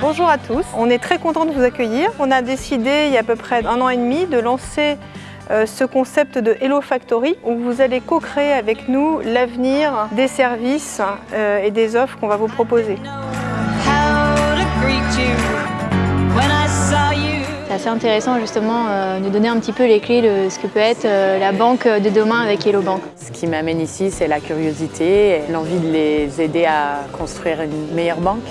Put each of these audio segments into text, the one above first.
Bonjour à tous, on est très content de vous accueillir. On a décidé il y a à peu près un an et demi de lancer ce concept de Hello Factory où vous allez co-créer avec nous l'avenir des services euh, et des offres qu'on va vous proposer. C'est assez intéressant justement euh, de donner un petit peu les clés de ce que peut être la banque de demain avec Hello Bank. Ce qui m'amène ici, c'est la curiosité, l'envie de les aider à construire une meilleure banque.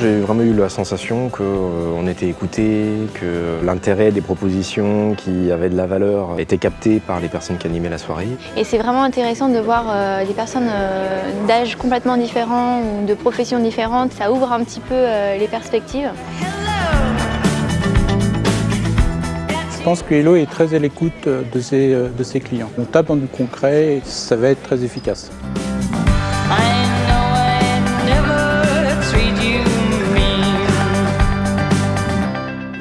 J'ai vraiment eu la sensation qu'on euh, était écouté, que l'intérêt des propositions qui avaient de la valeur était capté par les personnes qui animaient la soirée. Et c'est vraiment intéressant de voir euh, des personnes euh, d'âge complètement différents ou de professions différentes. Ça ouvre un petit peu les perspectives. Je pense que Hello est très à l'écoute de ses, de ses clients. On tape dans du concret et ça va être très efficace.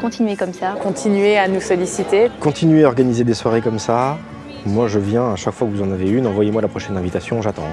Continuer comme ça. Continuer à nous solliciter. Continuer à organiser des soirées comme ça. Moi, je viens à chaque fois que vous en avez une. Envoyez-moi la prochaine invitation, j'attends.